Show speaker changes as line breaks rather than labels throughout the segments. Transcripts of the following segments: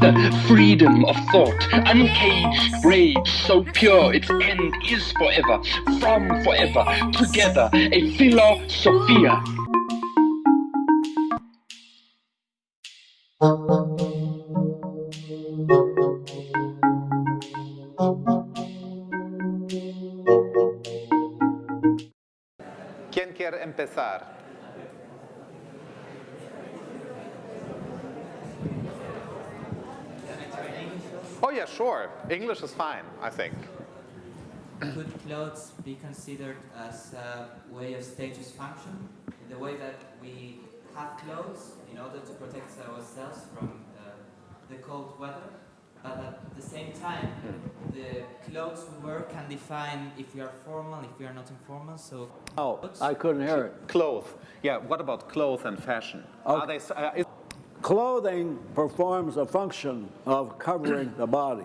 the freedom of thought, uncaged rage so pure its end is forever, from forever, together, a philosophia.
¿Quién quiere empezar? Oh yeah, sure. English is fine, I think.
Could clothes be considered as a way of status function? In the way that we have clothes in order to protect ourselves from uh, the cold weather, but at the same time, the clothes we wear can define if we are formal, if we are not informal. So,
Oh, I couldn't hear it.
Clothes. Yeah, what about clothes and fashion? Are they, uh, is-
Clothing performs a function of covering the body.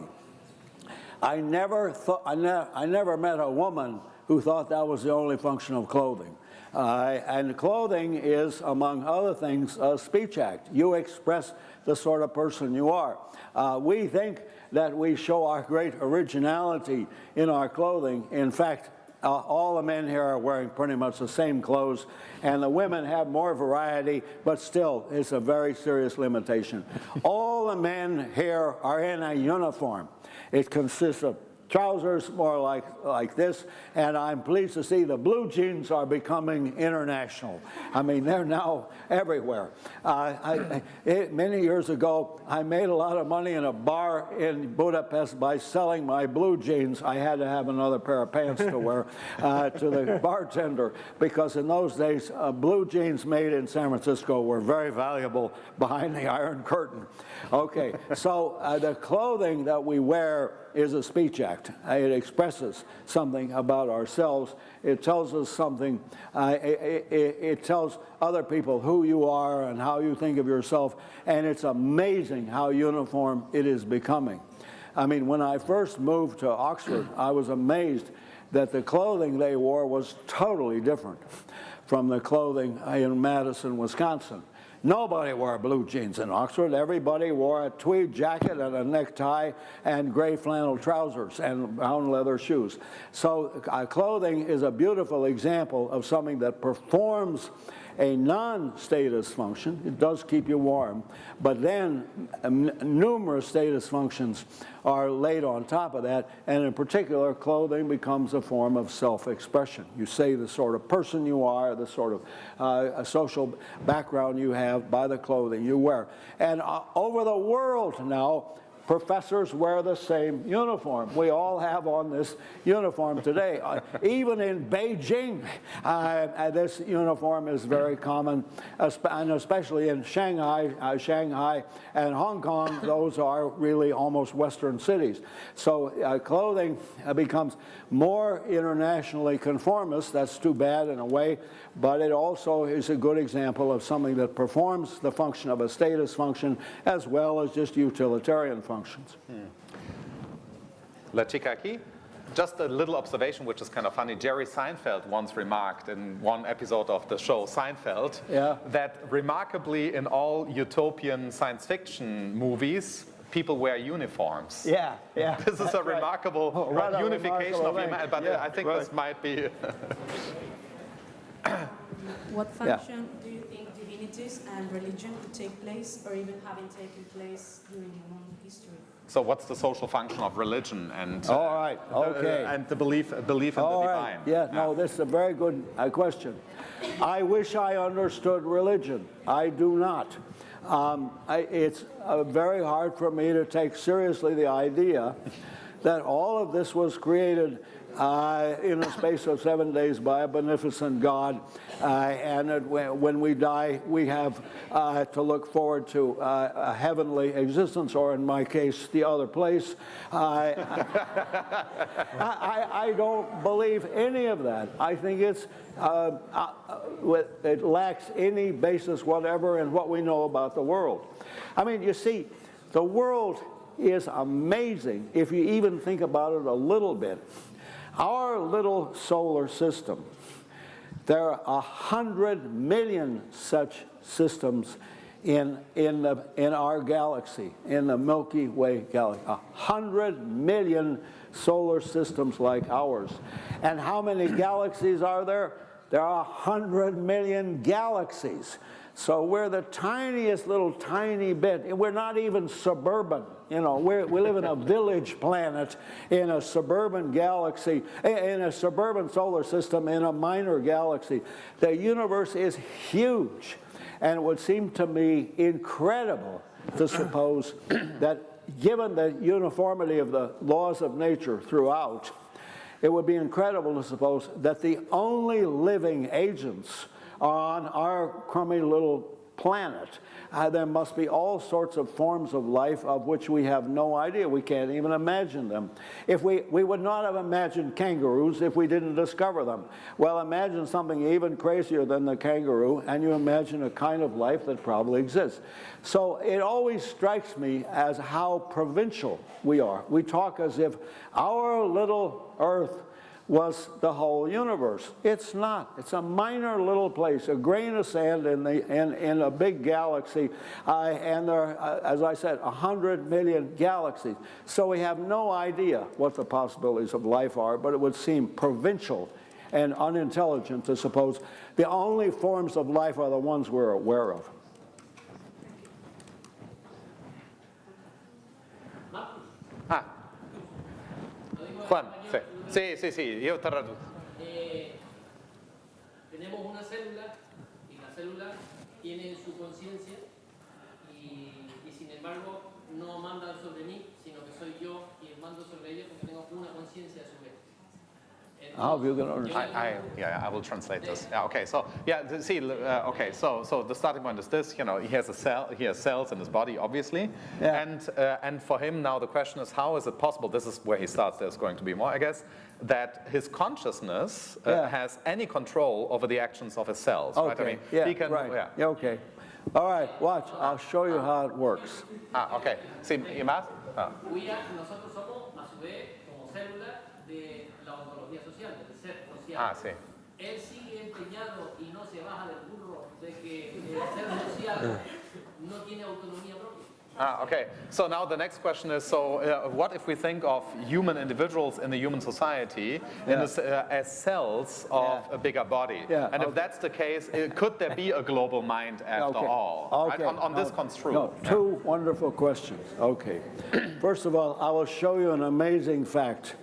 I never thought, I, ne- I never met a woman who thought that was the only function of clothing. Uh, and clothing is, among other things, a speech act. You express the sort of person you are. Uh, we think that we show our great originality in our clothing. In fact, uh, all the men here are wearing pretty much the same clothes, and the women have more variety, but still, it's a very serious limitation. all the men here are in a uniform. It consists of trousers more like, like this, and I'm pleased to see the blue jeans are becoming international. I mean, they're now everywhere. Uh, I, it, many years ago, I made a lot of money in a bar in Budapest by selling my blue jeans. I had to have another pair of pants to wear uh, to the bartender, because in those days, uh, blue jeans made in San Francisco were very valuable behind the Iron Curtain. Okay, so uh, the clothing that we wear is a speech act. Uh, It expresses something about ourselves. It tells us something. Uh, it, it, it tells other people who you are and how you think of yourself. And it's amazing how uniform it is becoming. I mean, when I first moved to Oxford, I was amazed that the clothing they wore was totally different from the clothing in Madison, Wisconsin. Nobody wore blue jeans in Oxford. Everybody wore a tweed jacket and a necktie and gray flannel trousers and brown leather shoes. So uh, clothing is a beautiful example of something that performs a non-status function. It does keep you warm, but then um, numerous status functions are laid on top of that, and in particular, clothing becomes a form of self-expression. You say the sort of person you are, the sort of uh, social background you have by the clothing you wear. And uh, over the world now, professors wear the same uniform. We all have on this uniform today. Uh, even in Beijing, uh, uh, this uniform is very common, and especially in Shanghai, uh, Shanghai and Hong Kong, those are really almost Western cities. So uh, clothing uh, becomes more internationally conformist. That's too bad in a way, but it also is a good example of something that performs the function of a status function as well as just utilitarian functions.
Lachikaki? Just a little observation, which is kind of funny. Jerry Seinfeld once remarked in one episode of the show Seinfeld
Yeah.
that remarkably in all utopian science fiction movies, people wear uniforms.
Yeah, yeah.
This is a remarkable
Oh,
uh,
a
unification
remarkable
of humanity, but
Yeah,
I think
right.
this might be.
What
Yeah.
function do you think divinities and religion could take place or even having taken place during human history?
so, what's the social function of religion and
All right,
uh,
okay.
and the belief belief in
All
the
right.
divine?
Yeah, no, this is a very good uh, question. I wish I understood religion. I do not. Um, I, it's uh, very hard for me to take seriously the idea that all of this was created uh, in a space of seven days by a beneficent God, uh, and that when we die, we have uh, to look forward to uh, a heavenly existence, or in my case, the other place. Uh, I, I, I don't believe any of that. I think it's uh, it lacks any basis whatever in what we know about the world. I mean, you see, the world is amazing if you even think about it a little bit. Our little solar system, there are a hundred million such systems in, in, the, in our galaxy, in the Milky Way galaxy. A hundred million solar systems like ours. And how many galaxies are there? There are hundred million galaxies. So we're the tiniest little tiny bit. We're not even suburban. You know, we're, we live in a village planet in a suburban galaxy, in a suburban solar system in a minor galaxy. The universe is huge. And it would seem to me incredible to suppose that given the uniformity of the laws of nature throughout, it would be incredible to suppose that the only living agents are on our crummy little planet. Uh, there must be all sorts of forms of life of which we have no idea. We can't even imagine them. If we, we would not have imagined kangaroos if we didn't discover them. Well, imagine something even crazier than the kangaroo, and you imagine a kind of life that probably exists. So it always strikes me as how provincial we are. We talk as if our little earth was the whole universe. It's not. It's a minor little place, a grain of sand in, the, in, in a big galaxy. Uh, and there are, uh, as I said, 100 million galaxies. So we have no idea what the possibilities of life are, but it would seem provincial and unintelligent to suppose the only forms of life are the ones we're aware of.
Ah. Juan, sí. Sí, sí, sí, te traduco.
Eh, tenemos una célula y la célula tiene su conciencia y, sin embargo no mandan sobre mí, sino que soy yo quien mando sobre ella porque tengo una conciencia a su vez.
How are you going to understand?
I, I, yeah, I will translate this. Yeah, okay, so yeah, see, uh, okay, so so the starting point is this. You know, he has a cell, he has cells in his body, obviously,
Yeah.
and uh, and for him now the question is how is it possible? This is where he starts. There's going to be more, I guess, that his consciousness uh,
Yeah.
has any control over the actions of his cells. Right? I
Okay,
mean,
yeah,
he can.
right.
Yeah.
Yeah, okay. All right, watch. I'll show you how it works.
Ah, okay. See, you must. Ah.
we are- nosotros somos a su vez como célula de la ontología social, del ser social.
Ah, sí.
Él sigue empeñado y no se baja del burro de que el ser social no tiene autonomía propia.
Ah, okay. So now the next question is: So, uh, what if we think of human individuals in the human society in
Yeah.
this, uh, as cells of
Yeah.
a bigger body?
Yeah,
And if that's the case, uh, could there be a global mind after
okay.
all? Right?
Okay.
On, on this
No,
construct.
No, two wonderful questions. Okay. First of all, I will show you an amazing fact.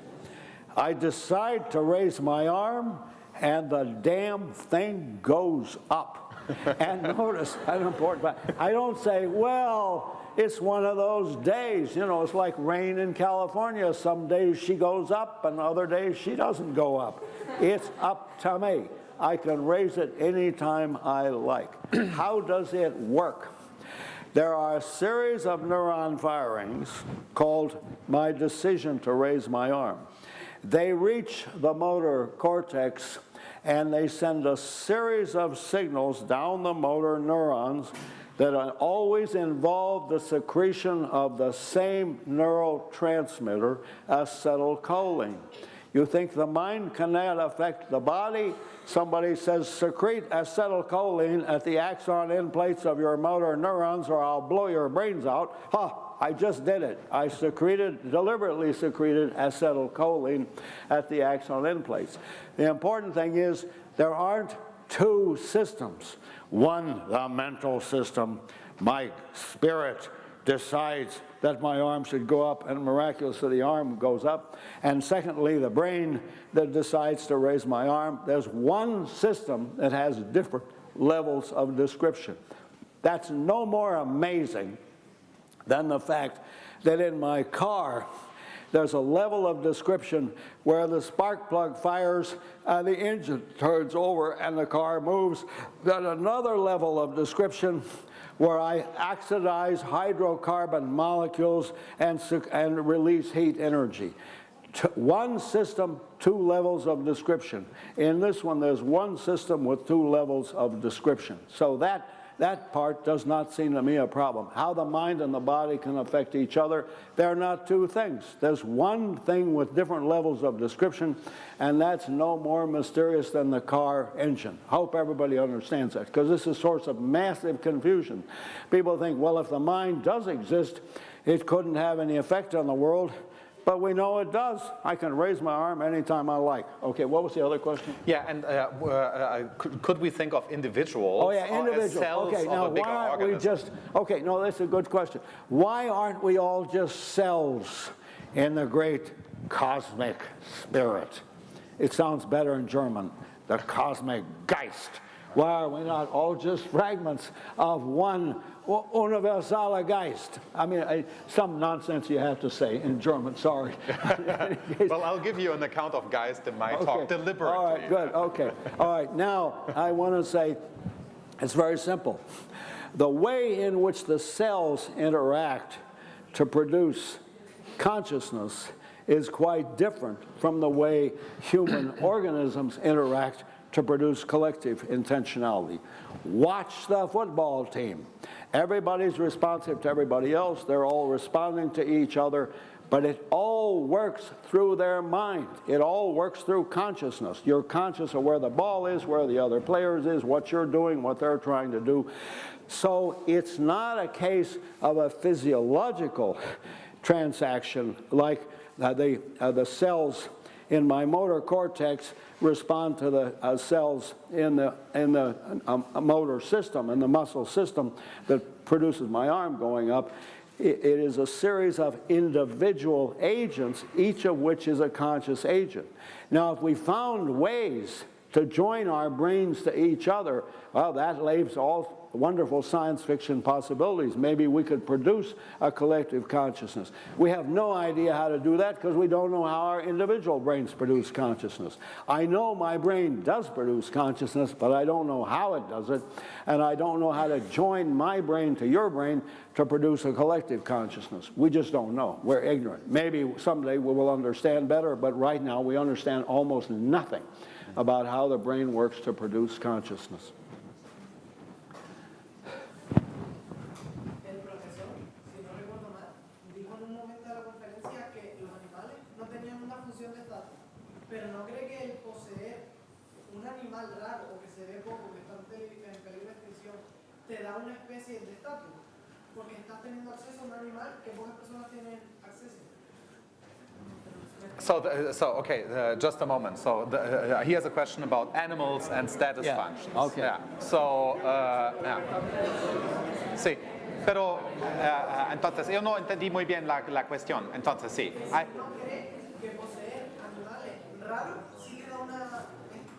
I decide to raise my arm, and the damn thing goes up. and notice, an important fact. I don't say, well, it's one of those days. You know, it's like rain in California. Some days she goes up, and other days she doesn't go up. It's up to me. I can raise it anytime I like. How does it work? There are a series of neuron firings called my decision to raise my arm. They reach the motor cortex and they send a series of signals down the motor neurons that always involve the secretion of the same neurotransmitter, acetylcholine. You think the mind cannot affect the body? Somebody says secrete acetylcholine at the axon end plates of your motor neurons or I'll blow your brains out. Ha! I just did it. I secreted, deliberately secreted acetylcholine at the axon end plates. The important thing is there aren't two systems. One, the mental system, my spirit decides that my arm should go up and miraculously the arm goes up. And secondly, the brain that decides to raise my arm. There's one system that has different levels of description. That's no more amazing than the fact that in my car, there's a level of description where the spark plug fires and the engine turns over and the car moves. Then another level of description where I oxidize hydrocarbon molecules and, and release heat energy. One system, two levels of description. In this one, there's one system with two levels of description. So that that part does not seem to me a problem. How the mind and the body can affect each other, they're not two things. There's one thing with different levels of description, and that's no more mysterious than the car engine. Hope everybody understands that, because this is a source of massive confusion. People think, well, if the mind does exist, it couldn't have any effect on the world. But we know it does. I can raise my arm anytime I like. Okay, what was the other question?
Yeah, and uh, uh, could, could we think of individuals
Oh yeah, individual. Okay, now why aren't we just, okay, no, that's a good question. Why aren't we all just cells in the great cosmic spirit? It sounds better in German, the cosmic Geist. Why are we not all just fragments of one u- universale Geist? I mean, I, some nonsense you have to say in German, sorry.
Well, I'll give you an account of Geist in my talk
Okay.
deliberately.
All right, good, okay. All right, now I want to say, it's very simple. The way in which the cells interact to produce consciousness is quite different from the way human organisms interact to produce collective intentionality. Watch the football team. Everybody's responsive to everybody else. They're all responding to each other, but it all works through their mind. It all works through consciousness. You're conscious of where the ball is, where the other players is, what you're doing, what they're trying to do. So it's not a case of a physiological transaction like uh, the, uh, the cells in my motor cortex respond to the uh, cells in the, in the um, motor system, in the muscle system that produces my arm going up. It, it is a series of individual agents, each of which is a conscious agent. Now, if we found ways to join our brains to each other, well, that leaves all wonderful science fiction possibilities. Maybe we could produce a collective consciousness. We have no idea how to do that because we don't know how our individual brains produce consciousness. I know my brain does produce consciousness, but I don't know how it does it, and I don't know how to join my brain to your brain to produce a collective consciousness. We just don't know. We're ignorant. Maybe someday we will understand better, but right now we understand almost nothing about how the brain works to produce consciousness.
El profesor, si no recuerdo mal, dijo en un momento de la conferencia que los animales no tenían una función de estatus, pero no cree que el poseer un animal raro o que se ve poco, que está en peli- en peligro de extinción, te da una especie de estatus, porque estás teniendo acceso a un animal que pocas personas tienen acceso.
So, the, so okay, uh, just a moment. So, the, uh, here's a question about animals and status
Yeah,
functions.
okay.
Yeah. So, uh, yeah. Sí, pero uh, uh, entonces yo no entendí muy bien la, la cuestión. Entonces sí. I-
No cree que poseer animales raros sí te da una,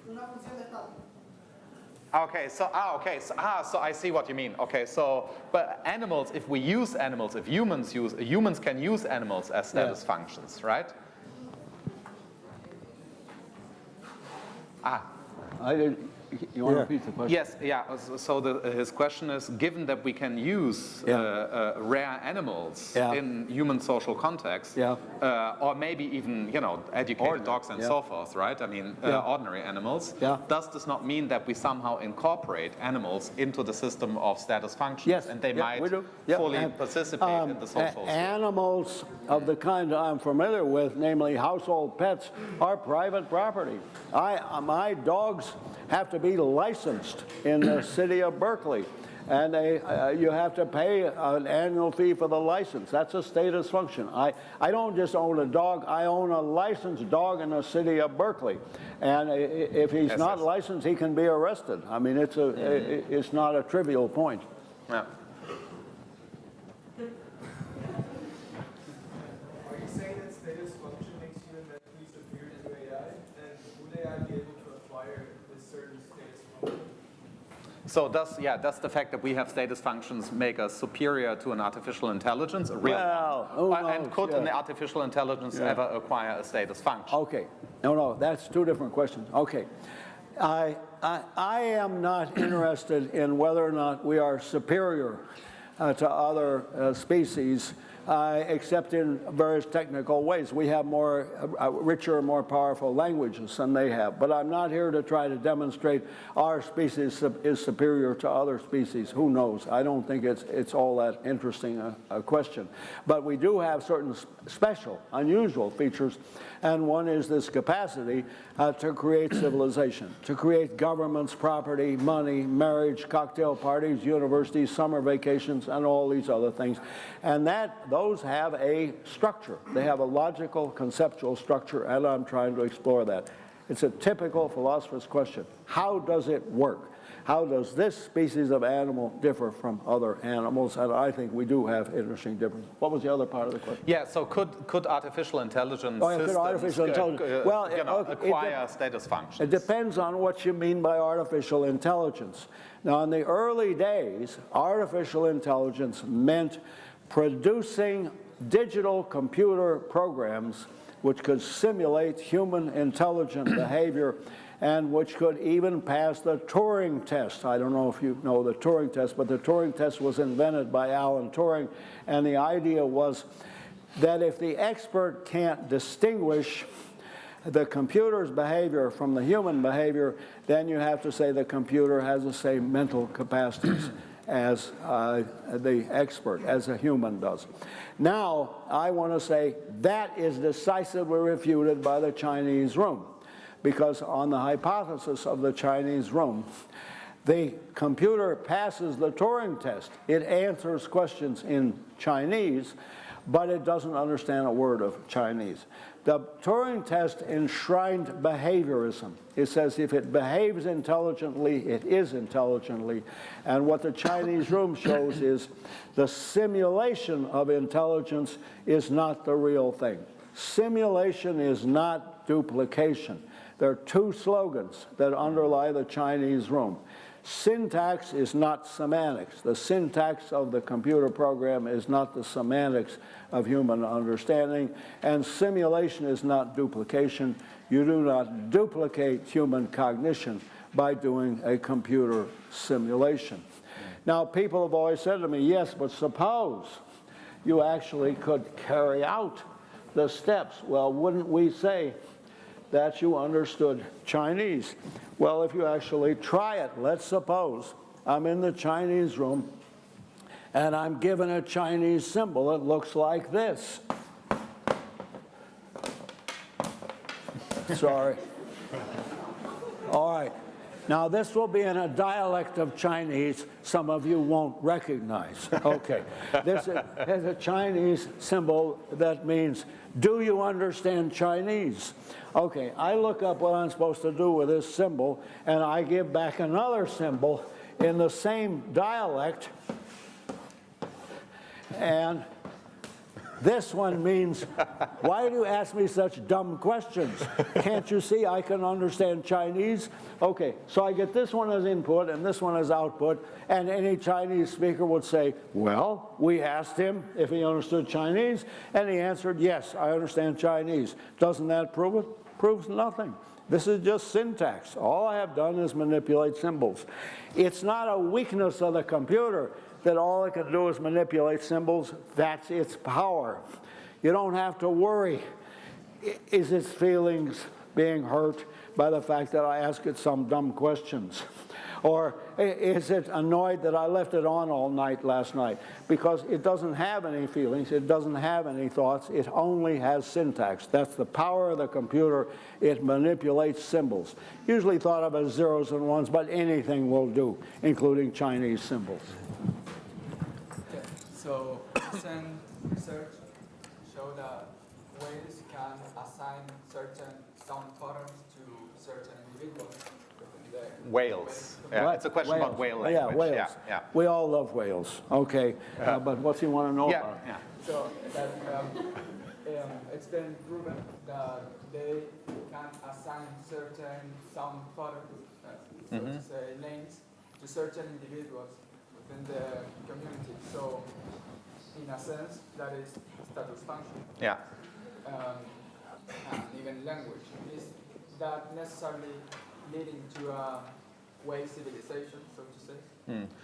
una función de estatus.
Okay, so ah, okay, so ah, so I see what you mean. Okay, so but animals, if we use animals, if humans use humans can use animals as status functions, right? Ah,
I did, you want to repeat the question?
yes, yeah. So- So the, his question is: Given that we can use
Yeah.
uh, uh, rare animals
Yeah.
in human social context,
Yeah.
uh, or maybe even you know educated
Ordinary,
dogs and
yeah.
so forth, right? I mean, uh,
Yeah.
ordinary animals.
Yeah.
Does this not mean that we somehow incorporate animals into the system of status functions,
Yes.
and they
yeah,
might.
Yeah,
fully
and,
participate in
um,
the social?
Animals of the kind I'm familiar with, namely household pets, are private property. I, uh, my dogs have to be licensed in the city of Berkeley. And they, uh, you have to pay an annual fee for the license. That's a status function. I, I don't just own a dog, I own a licensed dog in the city of Berkeley. And if he's
Yes,
not
yes.
licensed, he can be arrested. I mean, it's, a, i- it's not a trivial point.
Yeah.
Are you saying that status function makes you mentally superior to AI? And would AI be able to acquire this certain status function?
So does yeah does the fact that we have status functions make us superior to an artificial intelligence, a real
Well,
Uh, and could
yeah.
an artificial intelligence
Yeah.
ever acquire a status function?
Okay. No, no, that's two different questions. Okay. I, I, I am not interested in whether or not we are superior uh, to other uh, species uh, except in various technical ways. We have more uh, richer, more powerful languages than they have. But I'm not here to try to demonstrate our species is superior to other species. Who knows? I don't think it's, it's all that interesting a, a question. But we do have certain special, unusual features, and one is this capacity uh, to create civilization, to create governments, property, money, marriage, cocktail parties, universities, summer vacations, and all these other things. And that those have a structure. They have a logical, conceptual structure, and I'm trying to explore that. It's a typical philosopher's question. How does it work? How does this species of animal differ from other animals? And I think we do have interesting differences. What was the other part of the question?
Yeah, so could, could artificial intelligence
Oh, yeah, could
systems
artificial intelligence-
uh,
well,
you know,
okay,
acquire status functions?
It depends on what you mean by artificial intelligence. Now, in the early days, artificial intelligence meant producing digital computer programs which could simulate human intelligent behavior and which could even pass the Turing test. I don't know if you know the Turing test, but the Turing test was invented by Alan Turing, and the idea was that if the expert can't distinguish the computer's behavior from the human behavior, then you have to say the computer has the same mental capacities as uh, the expert, as a human does. Now, I want to say that is decisively refuted by the Chinese room, because on the hypothesis of the Chinese room, the computer passes the Turing test. It answers questions in Chinese, but it doesn't understand a word of Chinese. The Turing test enshrined behaviorism. It says if it behaves intelligently, it is intelligently. And what the Chinese room shows is the simulation of intelligence is not the real thing. Simulation is not duplication. There are two slogans that underlie the Chinese room. Syntax is not semantics. The syntax of the computer program is not the semantics of human understanding. And simulation is not duplication. You do not duplicate human cognition by doing a computer simulation. Now, people have always said to me, yes, but suppose you actually could carry out the steps. Well, wouldn't we say that you understood Chinese? Well, if you actually try it, let's suppose I'm in the Chinese room and I'm given a Chinese symbol that looks like this. Sorry. All right. Now, this will be in a dialect of Chinese some of you won't recognize. Okay. this is a Chinese symbol that means, do you understand Chinese? Okay, I look up what I'm supposed to do with this symbol, and I give back another symbol in the same dialect, and this one means, why do you ask me such dumb questions? Can't you see I can understand Chinese? Okay, so I get this one as input and this one as output, and any Chinese speaker would say, well, we asked him if he understood Chinese, and he answered, yes, I understand Chinese. Doesn't that prove it? Proves nothing. This is just syntax. All I have done is manipulate symbols. It's not a weakness of the computer that all it can do is manipulate symbols. That's its power. You don't have to worry. Is its feelings being hurt by the fact that I ask it some dumb questions? Or is it annoyed that I left it on all night last night? Because it doesn't have any feelings, it doesn't have any thoughts, it only has syntax. That's the power of the computer. It manipulates symbols. Usually thought of as zeros and ones, but anything will do, including Chinese symbols.
Okay, so recent research showed that whales can assign certain sound patterns to certain individuals
Whales. Yeah,
What?
it's a question about whale language.
Yeah, whales.
Yeah, yeah.
We all love whales. Okay, uh, but what's he want to know
Yeah,
about?
yeah.
So that um, um, it's been proven that they can assign certain sound patterns, uh, so
Mm-hmm.
to say names, to certain individuals within the community. So in a sense, that is status function.
Yeah.
um, and even language. Is that necessarily leading to a whale civilization, so to say.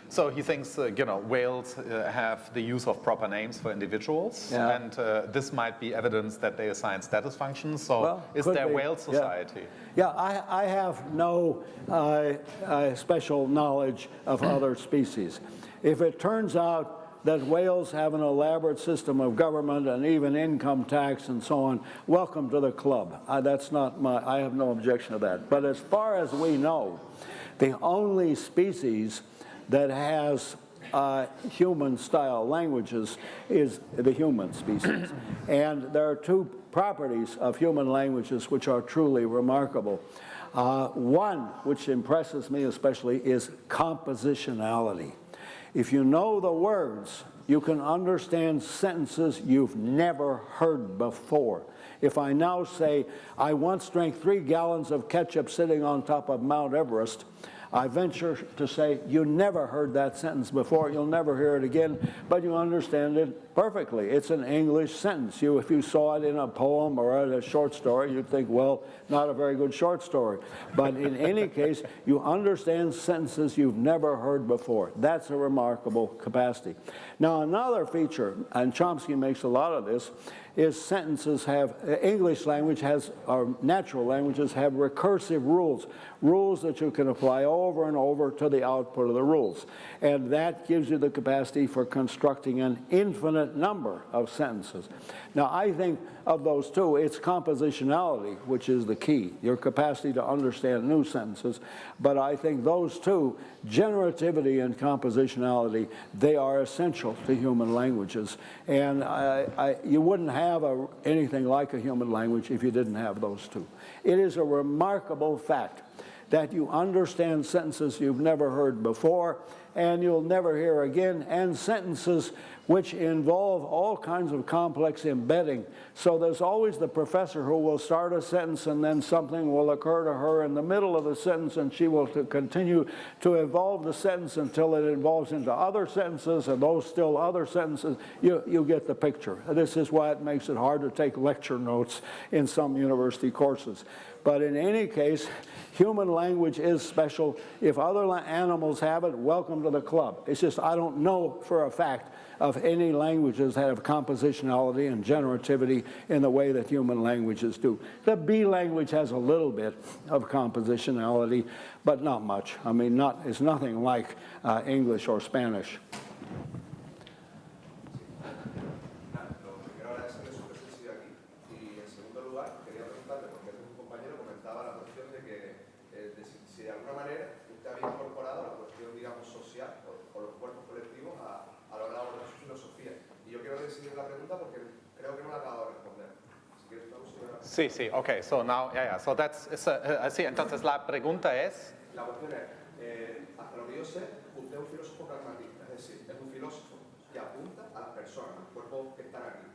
So he thinks, uh, you know, whales uh, have the use of proper names for individuals,
Yeah.
and uh, this might be evidence that they assign status functions. So
Well,
is there
be,
whale
yeah.
society?
Yeah, I, I have no uh, uh, special knowledge of other species. If it turns out that whales have an elaborate system of government and even income tax and so on, welcome to the club. Uh, that's not my, I have no objection to that. But as far as we know, the only species that has uh, human-style languages is the human species. and there are two properties of human languages which are truly remarkable. Uh, one, which impresses me especially, is compositionality. If you know the words, you can understand sentences you've never heard before. If I now say, I once drank three gallons of ketchup sitting on top of Mount Everest, I venture to say you never heard that sentence before, you'll never hear it again, but you understand it perfectly. It's an English sentence. You, if you saw it in a poem or a short story, you'd think, well, not a very good short story. But in any case, you understand sentences you've never heard before. That's a remarkable capacity. Now, another feature, and Chomsky makes a lot of this, is sentences have, English language has, or natural languages have recursive rules, rules that you can apply over and over to the output of the rules. And that gives you the capacity for constructing an infinite number of sentences. Now, I think of those two, it's compositionality, which is the key, your capacity to understand new sentences. But I think those two, generativity and compositionality, they are essential to human languages. And I, I, you wouldn't have a, anything like a human language if you didn't have those two. It is a remarkable fact that you understand sentences you've never heard before and you'll never hear again, and sentences which involve all kinds of complex embedding. So there's always the professor who will start a sentence and then something will occur to her in the middle of the sentence and she will to continue to evolve the sentence until it evolves into other sentences and those still other sentences. You, you get the picture. This is why it makes it hard to take lecture notes in some university courses. But in any case, human language is special. If other animals have it, welcome to the club. It's just I don't know for a fact of any languages that have compositionality and generativity in the way that human languages do. The bee language has a little bit of compositionality, but not much. I mean, not, it's nothing like uh, English or Spanish.
Sí, sí, okay, so now, yeah, yeah, so that's, uh, sí, entonces la pregunta es,
La cuestión es, eh, hasta lo que yo sé, usted es un filósofo pragmatista, es decir, es un filósofo que apunta a las personas, los cuerpos que están aquí.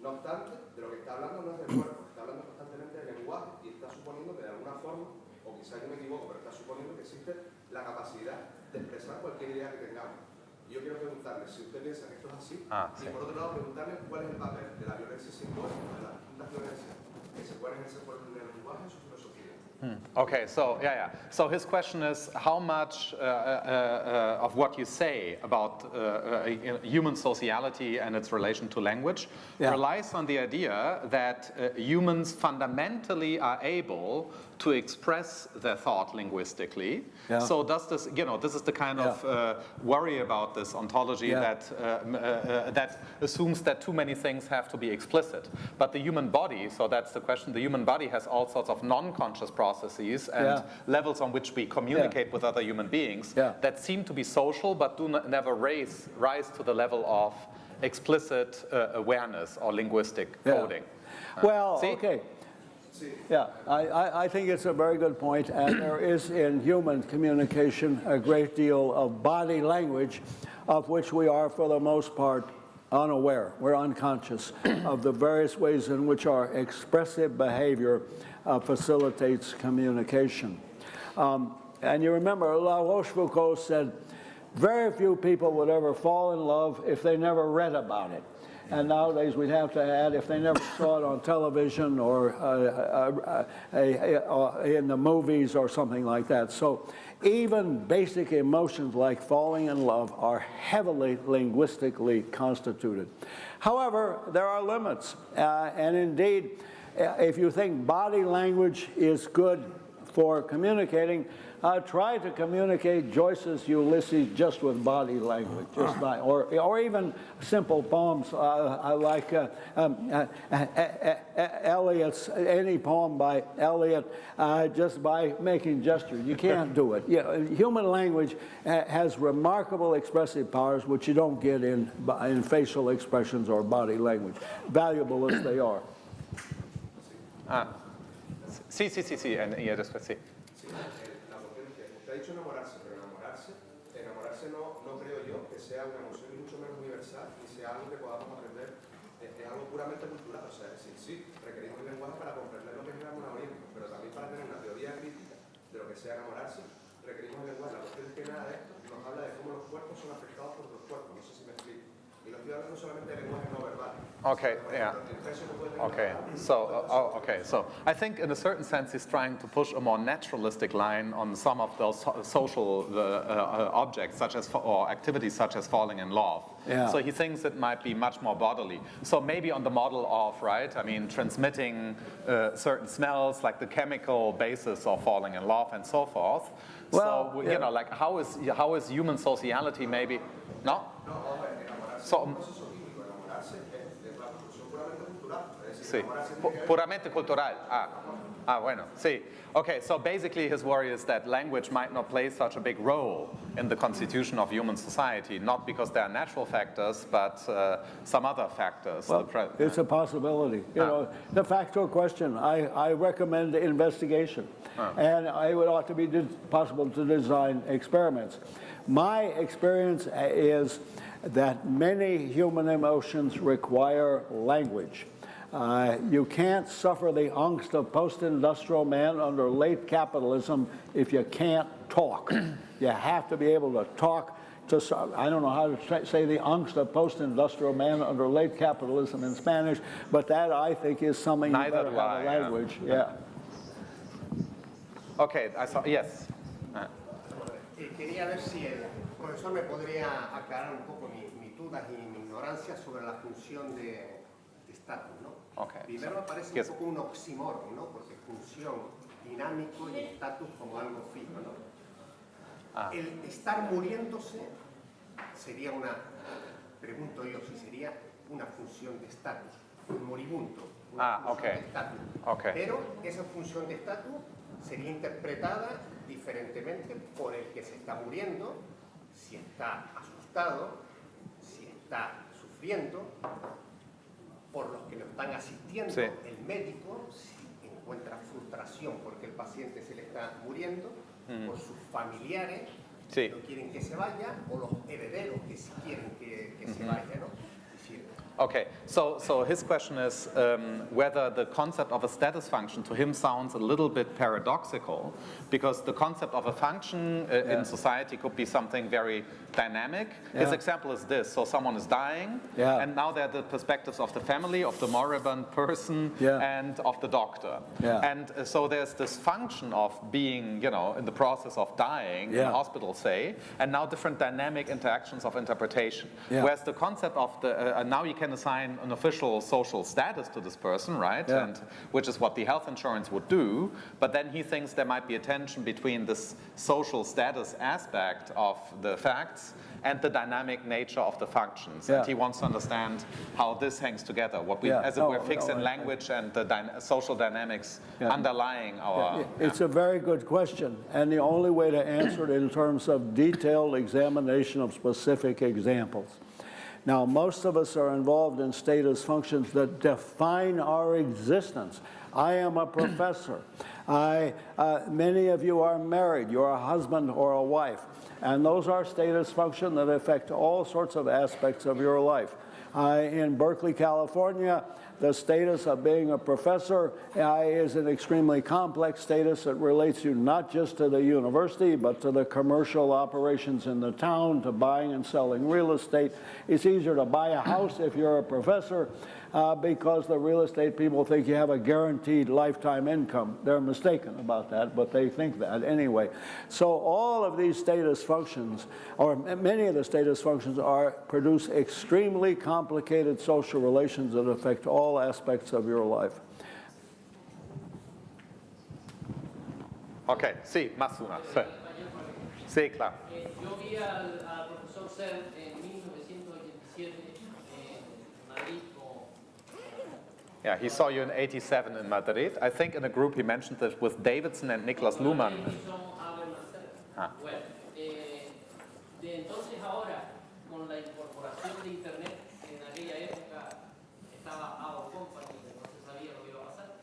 No obstante, de lo que está hablando no es del cuerpo, está hablando constantemente del lenguaje y está suponiendo que de alguna forma, o quizás yo me equivoco, pero está suponiendo que existe la capacidad de expresar cualquier idea que tengamos. Y yo quiero preguntarle si usted piensa que esto es así,
Ah,
y
sí.
por otro lado preguntarle cuál es el papel de la violencia simbólica, de las distintas violencias que se pueden ejercer por el lenguaje en su filosofía.
Okay, so yeah, yeah. So his question is how much uh, uh, uh, of what you say about uh, uh, human sociality and its relation to language
Yeah.
relies on the idea that uh, humans fundamentally are able to express their thought linguistically.
Yeah.
So does this, you know, this is the kind of uh, worry about this ontology
Yeah.
that uh, uh, uh, that assumes that too many things have to be explicit. But the human body, so that's the question, the human body has all sorts of non-conscious processes and
Yeah.
levels on which we communicate with other human beings
Yeah.
that seem to be social but do never raise, rise to the level of explicit uh, awareness or linguistic
Yeah.
coding.
Well,
see?
okay. Yeah, I, I, think it's a very good point, and there is in human communication a great deal of body language of which we are, for the most part, unaware. We're unconscious of the various ways in which our expressive behavior uh, facilitates communication. Um, and you remember, La Rochefoucauld said, very few people would ever fall in love if they never read about it. And nowadays we'd have to add, if they never saw it on television or uh, uh, uh, in the movies or something like that. So even basic emotions like falling in love are heavily linguistically constituted. However, there are limits. Uh, and indeed, uh, if you think body language is good for communicating, uh, try to communicate Joyce's Ulysses just with body language, just by, or, or even simple poems. Uh, I like uh, um, uh, uh, uh, Eliot's, any poem by Eliot, just by making gestures. You can't do it. You know, human language has remarkable expressive powers which you don't get in, in facial expressions or body language, valuable as they are.
Ah. Sí, sí, sí, sí, y después sí.
ha dicho enamorarse, pero enamorarse, enamorarse no, no creo yo que sea una emoción mucho menos universal y sea algo que podamos aprender, es, algo puramente cultural, o sea, es decir, sí, requerimos el lenguaje para comprender lo que es el enamoramiento, pero también para tener una teoría crítica de lo que sea enamorarse, requerimos el lenguaje. La cuestión es que nada de esto nos habla de cómo los cuerpos son afectados por otros cuerpos, no sé si. Y lo estoy hablando solamente de lenguaje no verbal.
Okay, yeah. Okay, so, uh, oh, okay, so I think in a certain sense he's trying to push a more naturalistic line on some of those social uh, uh, objects such as, or activities such as falling in love. Yeah. So he thinks it might be much more bodily. So maybe on the model of, right, I mean, transmitting uh, certain smells like the chemical basis of falling in love and so forth. Well, so, yeah. you know, like how is, how is human sociality maybe, no? So, Sí, puramente cultural. Ah, ah, bueno, sí. Okay, so basically his worry is that language might not play such a big role in the constitution of human society, not because there are natural factors, but uh, some other factors.
Well, it's a possibility. You ah. know, the factual question, I, I recommend investigation. Ah. And it would ought to be possible to design experiments. My experience is that many human emotions require language. Uh, you can't suffer the angst of post-industrial man under late capitalism if you can't talk. you have to be able to talk to, I don't know how to say the angst of post-industrial man under late capitalism in Spanish, but that I think is something Neither you better have a language. Yeah. yeah.
Okay, I saw, yes. Uh.
Profesor me podría aclarar un poco mis, mis dudas y mi ignorancia sobre la función de estatus, ¿no?
Okay.
Primero so, aparece un poco un oxímoron, ¿no? Porque función, dinámico y estatus como algo fijo, ¿no? Ah. El estar muriéndose sería una, pregunto yo, si sería una función de estatus, un moribundo, una
ah, función okay.
de estatus.
Okay.
Pero esa función de estatus sería interpretada diferentemente por el que se está muriendo, si está asustado, si está sufriendo, por los que lo están asistiendo, sí. el médico si encuentra frustración porque el paciente se le está muriendo, mm. por sus familiares
sí.
que no quieren que se vaya, o los herederos que sí quieren que, que mm -hmm. se vaya, ¿no?
Okay, so, so his question is um, whether the concept of a status function to him sounds a little bit paradoxical because the concept of a function uh, yeah. in society could be something very dynamic. Yeah. His example is this, so someone is dying yeah. and now there are the perspectives of the family, of the moribund person and of the doctor. And uh, so there's this function of being, you know, in the process of dying in hospital, say, and now different dynamic interactions of interpretation. Whereas the concept of the, uh, now you can can assign an official social status to this person, right? Yeah. And which is what the health insurance would do. But then he thinks there might be a tension between this social status aspect of the facts and the dynamic nature of the functions. Yeah. And he wants to understand how this hangs together, what we, yeah. as it no, were, fix no, in language and the social dynamics underlying our...
It's a very good question, and the only way to answer it in terms of detailed examination of specific examples. Now, most of us are involved in status functions that define our existence. I am a professor. I, uh, many of you are married. You're a husband or a wife. And those are status functions that affect all sorts of aspects of your life. Uh, in Berkeley, California, the status of being a professor is an extremely complex status that relates you not just to the university, but to the commercial operations in the town, to buying and selling real estate. It's easier to buy a house if you're a professor uh, because the real estate people think you have a guaranteed lifetime income. They're mistaken about that, but they think that anyway. So all of these status functions, or many of the status functions, are produce extremely complicated social relations that affect all aspects of your life.
Ok, sí, más una. Sí, sí claro.
Eh, yo vi al, al profesor Searle en 1987 en Madrid
Yeah, he saw you in 87 in Madrid. I think in a group he mentioned this with Davidson and Niklas Luhmann. Ah.
Bueno, eh, de entonces ahora, con la incorporación de Internet, en aquella época estaba Our Company, que no se sabía lo que iba a pasar.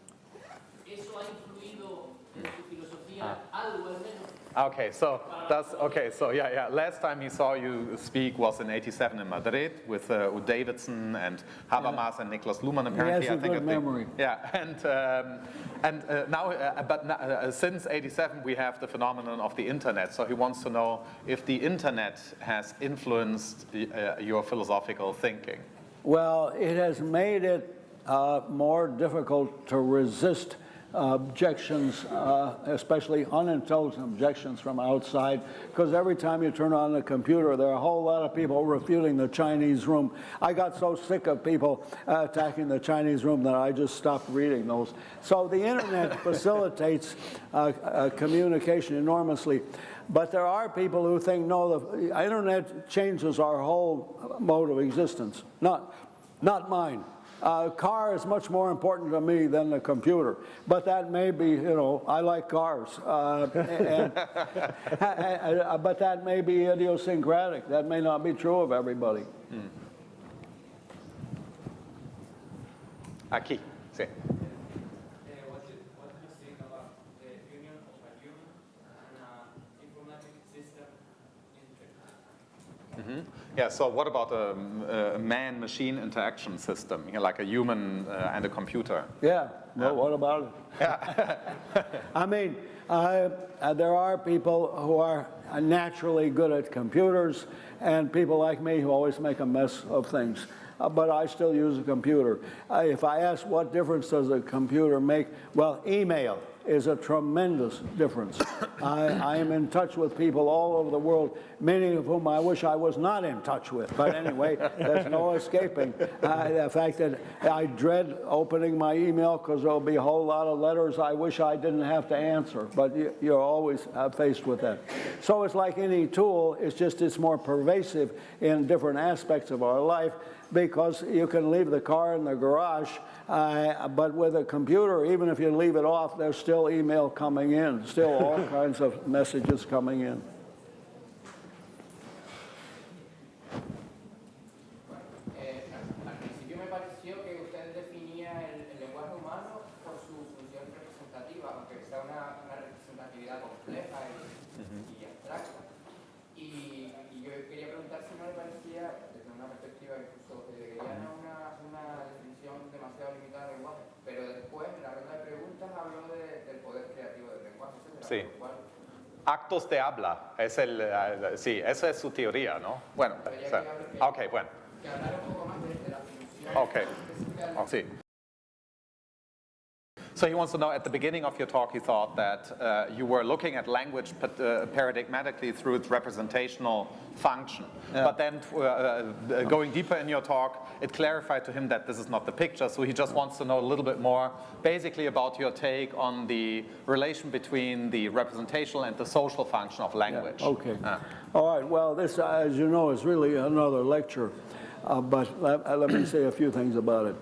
¿Eso ha influido en su filosofía algo al menos?
Okay, so that's okay. So yeah, yeah. Last time he saw you speak was in '87 in Madrid with uh, with Davidson and Habermas and Niklas Luhmann. Apparently,
has a
I think.
good memory.
Yeah, and um, and uh, now, uh, but now, uh, since '87 we have the phenomenon of the internet. So he wants to know if the internet has influenced uh, your philosophical thinking.
Well, it has made it uh, more difficult to resist objections, uh, especially unintelligent objections from outside, because every time you turn on the computer, there are a whole lot of people refuting the Chinese room. I got so sick of people uh, attacking the Chinese room that I just stopped reading those. So the internet facilitates uh, uh, communication enormously. But there are people who think, no, the internet changes our whole mode of existence. Not, not mine. Uh, car is much more important to me than the computer, but that may be, you know, I like cars, uh, and, and- but that may be idiosyncratic. That may not be true of everybody.
Aquí, sí.
Uh, what, do, what do you think about the union of a human and an informatic system in
Yeah, so what about a, a man-machine interaction system, you know, like a human uh, and a computer?
Yeah, well, what about it? I mean, uh, uh, there are people who are naturally good at computers and people like me who always make a mess of things. Uh, but I still use a computer. Uh, if I ask what difference does a computer make, well, email is a tremendous difference. I, I am in touch with people all over the world, many of whom I wish I was not in touch with. But anyway, there's no escaping uh, the fact that I dread opening my email because there'll be a whole lot of letters I wish I didn't have to answer. But you, you're always uh, faced with that. So it's like any tool, it's just it's more pervasive in different aspects of our life because you can leave the car in the garage, uh, but with a computer, even if you leave it off, there's still email coming in, still all kinds of messages coming in.
Eh, al, al principio me pareció que usted definía el, el lenguaje humano por su función representativa, aunque sea una, una representatividad compleja y, y abstracta. Y, y yo quería preguntar si no le parecía, desde una perspectiva incluso hegeliana, una, una definición demasiado limitada del lenguaje. Pero después, en la ronda de preguntas, habló de- del poder creativo del lenguaje, etc.
Sí.
Lo cual,
Actos de habla, es el, eh, sí, esa es su teoría, ¿no? Bueno,
Pero ya
so-
que hablo que-
ok, bueno,
que hablara un poco más de, de la función
ok,
específica del
oh, sí. So he wants to know, at the beginning of your talk, he thought that uh, you were looking at language uh, paradigmatically through its representational function.
Yeah.
But then, uh, uh, going deeper in your talk, it clarified to him that this is not the picture, so he just wants to know a little bit more, basically about your take on the relation between the representational and the social function of language.
Okay.
Ah.
All right, well, this, as you know, is really another lecture, uh, but let, uh, let me say a few things about it.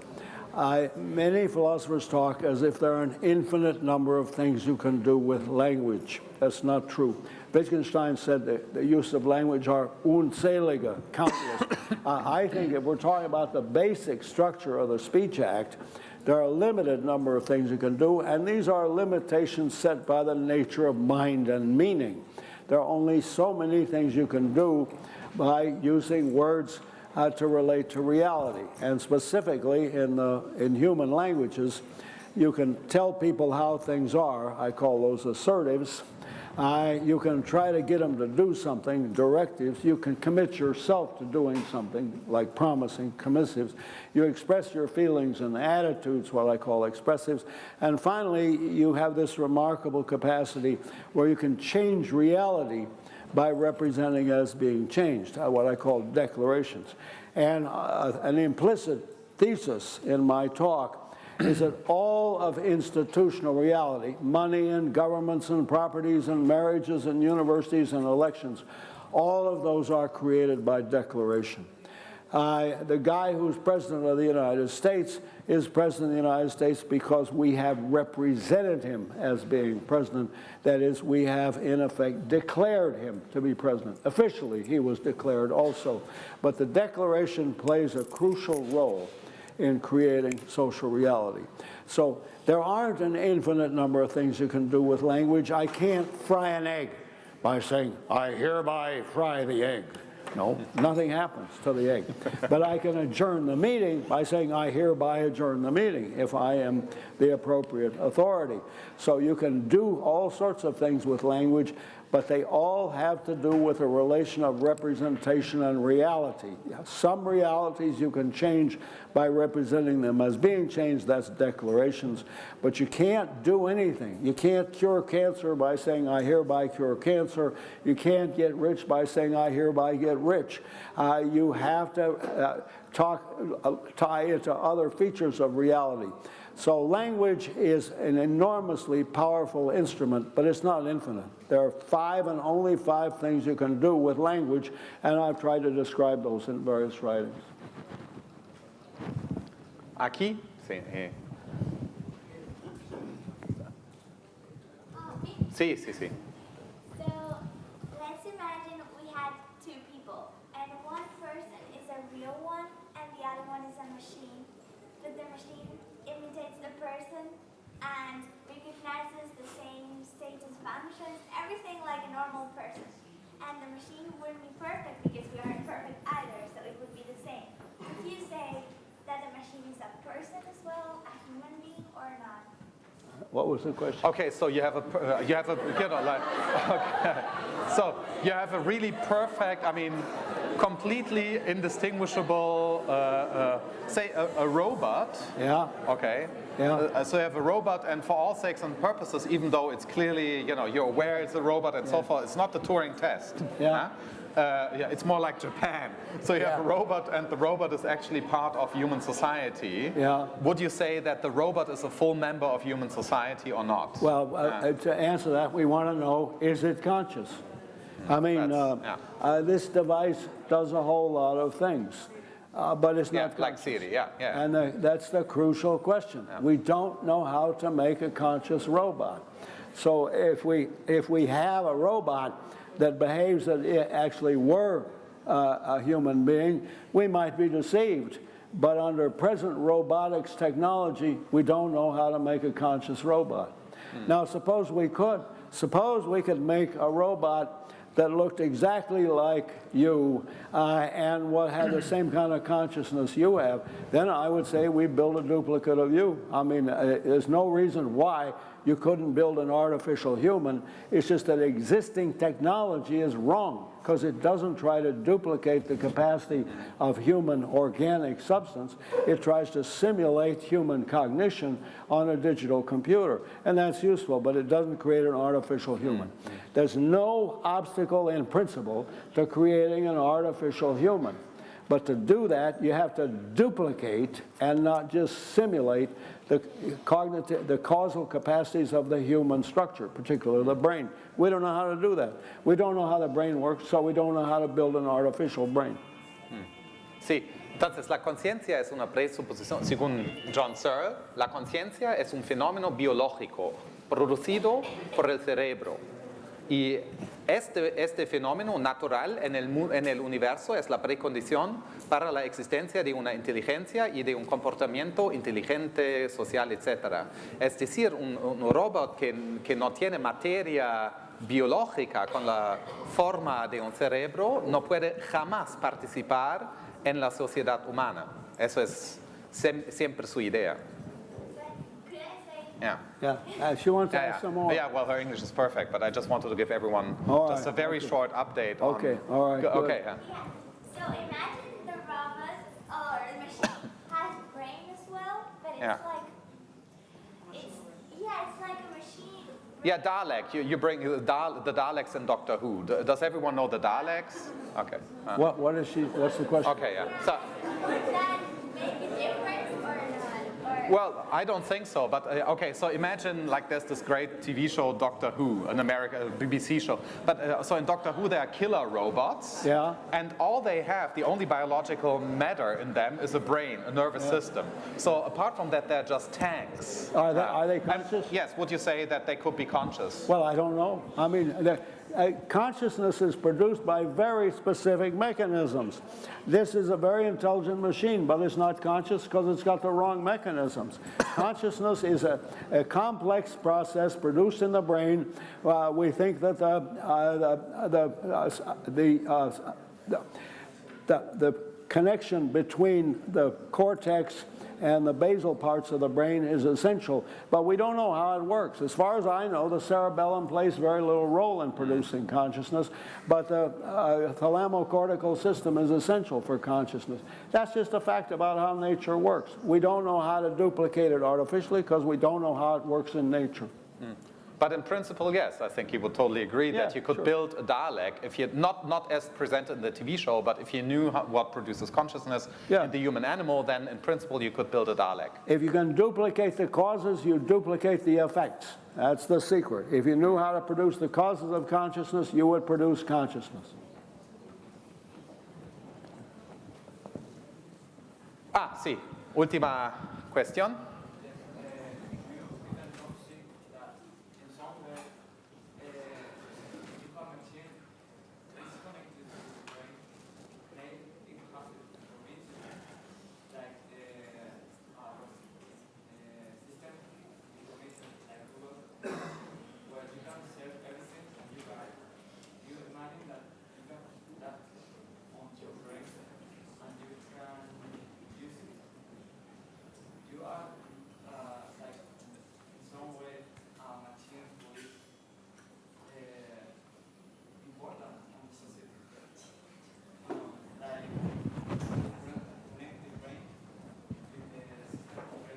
I, many philosophers talk as if there are an infinite number of things you can do with language. That's not true. Wittgenstein said that the use of language are unzählige, countless. uh, I think if we're talking about the basic structure of the Speech Act, there are a limited number of things you can do, and these are limitations set by the nature of mind and meaning. There are only so many things you can do by using words uh, to relate to reality. And specifically in, uh, in human languages, you can tell people how things are. I call those assertives. You can try to get them to do something, directives. You can commit yourself to doing something, like promising, commissives. You express your feelings and attitudes, what I call expressives. And finally, you have this remarkable capacity where you can change reality by representing as being changed, uh, what I call declarations. And uh, an implicit thesis in my talk is that all of institutional reality, money and governments and properties and marriages and universities and elections, all of those are created by declaration. Uh, the guy who's president of the United States is president of the United States because we have represented him as being president. That is, we have in effect declared him to be president. Officially, he was declared also. But the declaration plays a crucial role in creating social reality. So there aren't an infinite number of things you can do with language. I can't fry an egg by saying, I hereby fry the egg. No, nothing happens to the egg. But I can adjourn the meeting by saying, I hereby adjourn the meeting if I am the appropriate authority. So you can do all sorts of things with language, but they all have to do with a relation of representation and reality. Some realities you can change by representing them as being changed, that's declarations, but you can't do anything. You can't cure cancer by saying, I hereby cure cancer. You can't get rich by saying, I hereby get rich. Uh, you have to uh, talk, uh, tie it to other features of reality. So language is an enormously powerful instrument, but it's not infinite. There are five and only five things you can do with language, and I've tried to describe those in various writings.
Aquí, sí. Eh. Sí, sí, sí.
So let's imagine we had two people, and one person is a real one, and the other one is a machine. But the machine imitates the person and recognizes the same status functions, everything like a normal person. And the machine wouldn't be perfect because we aren't perfect either, so it would be the same. Would you say that the machine is a person as well, a human being, or not?
What was the question?
Okay, so you have a, uh, you have a, you know, like, okay. So you have a really perfect, I mean, completely indistinguishable, uh, uh, say a, a, robot.
Yeah.
Okay.
Yeah.
Uh, so you have a robot, and for all sakes and purposes, even though it's clearly, you know, you're aware it's a robot and yeah. so forth, it's not the Turing test.
Yeah.
Huh? Uh, yeah, it's more like Japan. So you yeah. have a robot and the robot is actually part of human society.
Yeah.
Would you say that the robot is a full member of human society or not?
Well, uh, to answer that, we want to know, is it conscious? I mean, uh,
yeah.
Uh, this device does a whole lot of things. Uh, but it's not
like Siri, yeah, yeah.
And the, that's the crucial question. We don't know how to make a conscious robot. So if we, if we have a robot that behaves that it actually were uh, a human being, we might be deceived. But under present robotics technology, we don't know how to make a conscious robot. Hmm. Now, suppose we could. Suppose we could make a robot that looked exactly like you uh, and what had the same kind of consciousness you have, then I would say we build a duplicate of you. I mean, uh, there's no reason why you couldn't build an artificial human. It's just that existing technology is wrong because it doesn't try to duplicate the capacity of human organic substance. It tries to simulate human cognition on a digital computer. And that's useful, but it doesn't create an artificial human. There's no obstacle in principle to creating an artificial human. But to do that, you have to duplicate and not just simulate the cognitive, the causal capacities of the human structure, particularly the brain. We don't know how to do that. We don't know how the brain works, so we don't know how to build an artificial brain.
Hmm. Sí, entonces la conciencia es una presuposición, según John Searle, la conciencia es un fenómeno biológico producido por el cerebro. Y este, este fenómeno natural en el, universo es la precondición para la existencia de una inteligencia y de un comportamiento inteligente, social, etc. Es decir, un, robot que, que no tiene materia biológica con la forma de un cerebro no puede jamás participar en la sociedad humana. Eso es siempre su idea.
Could I say
Yeah.
Yeah, uh, she wants to
Yeah,
ask
yeah.
some more.
yeah, well, her English is perfect, but I just wanted to give everyone
All
just a very
okay.
short update. on-
Okay, all right, good.
Okay, yeah.
Yeah. So imagine the robot or the machine has brain as well, but it's
Yeah.
like it's yeah, it's like a machine.
Yeah, Dalek. You, you bring the, Dal- the Daleks in Doctor Who. D- Does everyone know the Daleks? Okay. uh,
What, what is she, what's the question?
Okay, yeah. So,
Would that make a difference or not? Or
well, I don't think so, but uh, okay, so imagine like there's this great TV show, Doctor Who, an American BBC show. But uh, so in Doctor Who, there are killer robots.
Yeah.
And all they have, the only biological matter in them is a brain, a nervous system. So apart from that, they're just tanks.
Are they,
Uh,
are they
and
conscious?
yes, would you say that they could be conscious?
Well, I don't know. I mean, uh, consciousness is produced by very specific mechanisms. This is a very intelligent machine, but it's not conscious because it's got the wrong mechanisms. Consciousness is a, a complex process produced in the brain. Uh, we think that the, uh, the, uh, the, uh, the, the, the connection between the cortex and the basal parts of the brain is essential, but we don't know how it works. As far as I know, the cerebellum plays very little role in producing consciousness, but the uh, thalamocortical system is essential for consciousness. That's just a fact about how nature works. We don't know how to duplicate it artificially because we don't know how it works in nature.
But in principle, yes, I think you would totally agree that you could
sure.
build a Dalek if you not not as presented in the TV show, but if you knew how, what produces consciousness
Yeah.
in the human animal, then in principle you could build a Dalek.
If you can duplicate the causes, you duplicate the effects. That's the secret. If you knew how to produce the causes of consciousness, you would produce consciousness.
Ah, sí. Última cuestión.
You are uh, like in some way a machine who is uh, important in the society. Um, like connect the brain with the system of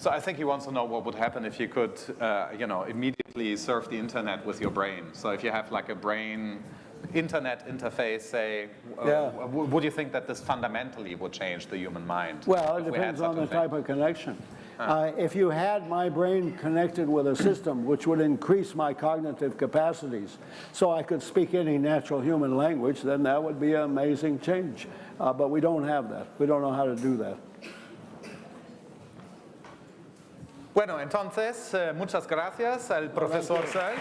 So I think he wants to know what would happen if you could, uh, you know, immediately surf the internet with your brain. So if you have like a brain internet interface, say, uh,
Yeah.
would you think that this fundamentally would change the human mind?
Well, it
if we
depends on the
thing?
type of connection. Uh, if you had my brain connected with a system which would increase my cognitive capacities so I could speak any natural human language, then that would be an amazing change. Uh, but we don't have that. We don't know how to do that.
Bueno, entonces, eh, muchas gracias al profesor Searle.